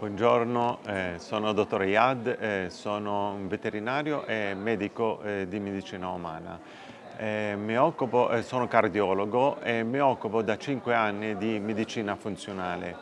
Buongiorno, eh, sono dottor Iad, eh, sono un veterinario e medico eh, di medicina umana. Eh, occupo, eh, sono cardiologo e mi occupo da 5 anni di medicina funzionale.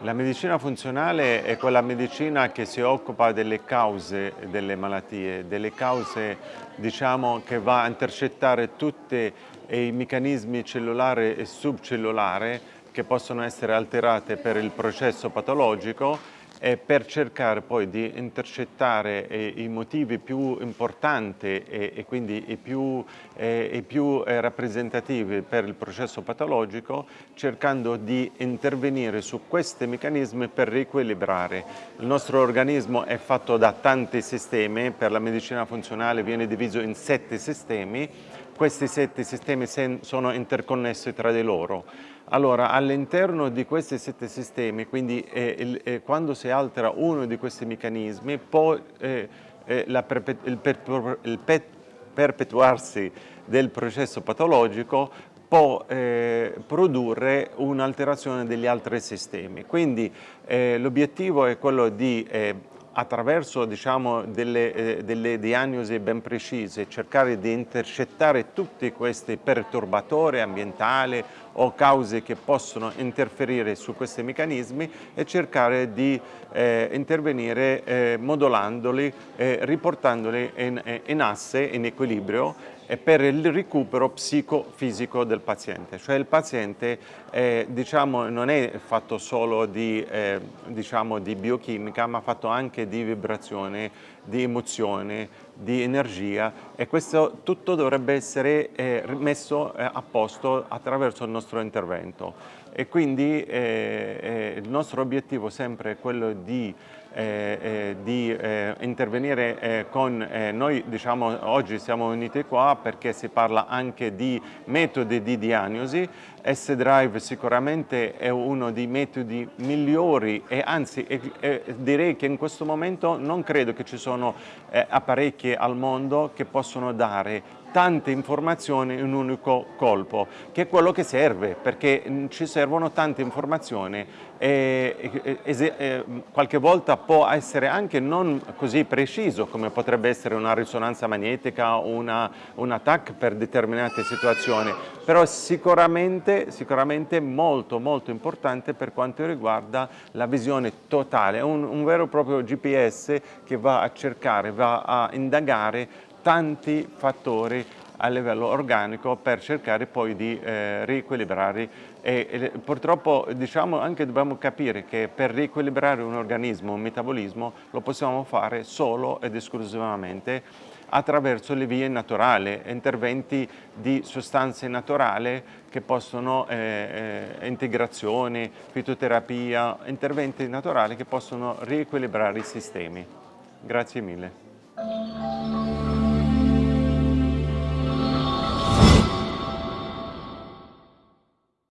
La medicina funzionale è quella medicina che si occupa delle cause delle malattie, delle cause diciamo, che va a intercettare tutti i meccanismi cellulari e subcellulari che possono essere alterate per il processo patologico e per cercare poi di intercettare eh, i motivi più importanti e, e quindi i più, eh, i più eh, rappresentativi per il processo patologico, cercando di intervenire su questi meccanismi per riequilibrare. Il nostro organismo è fatto da tanti sistemi, per la medicina funzionale viene diviso in sette sistemi, questi sette sistemi sono interconnessi tra di loro. Allora, all'interno di questi sette sistemi, quindi eh, il, eh, quando si altera uno di questi meccanismi, può eh, eh la, il, per, il perpetuarsi del processo patologico può eh, produrre un'alterazione degli altri sistemi. Quindi eh, l'obiettivo è quello di eh, attraverso diciamo, delle, eh, delle, diagnosi ben precise, cercare di intercettare tutti questi perturbatori ambientali o cause che possono interferire su questi meccanismi e cercare di eh, intervenire eh, modulandoli, eh, riportandoli in, in asse, in equilibrio e per il recupero psicofisico del paziente. Cioè il paziente eh, diciamo, non è fatto solo di, eh, diciamo, di biochimica, ma fatto anche di vibrazione, di emozione, di energia e questo tutto dovrebbe essere eh, messo eh, a posto attraverso il nostro intervento. E quindi eh, eh, il nostro obiettivo sempre è quello di, eh, eh di intervenire con noi diciamo oggi siamo uniti qua perché si parla anche di metodi di diagnosi. S-Drive sicuramente è uno dei metodi migliori e anzi direi che in questo momento non credo che ci sono apparecchi al mondo che possono dare tante informazioni in un unico colpo, che è quello che serve, perché mm, ci servono tante informazioni e, e, e, qualche volta può essere anche non così preciso come potrebbe essere una risonanza magnetica o un attacco per determinate situazioni, però sicuramente, sicuramente molto molto importante per quanto riguarda la visione totale, un, un vero e proprio GPS che va a cercare, va a indagare tanti fattori a livello organico per cercare poi di eh, riequilibrare e, e, purtroppo diciamo anche dobbiamo capire che per riequilibrare un organismo, un metabolismo lo possiamo fare solo ed esclusivamente attraverso le vie naturali, interventi di sostanze naturali che possono, eh, eh, integrazione, fitoterapia, interventi naturali che possono riequilibrare i sistemi. Grazie mille.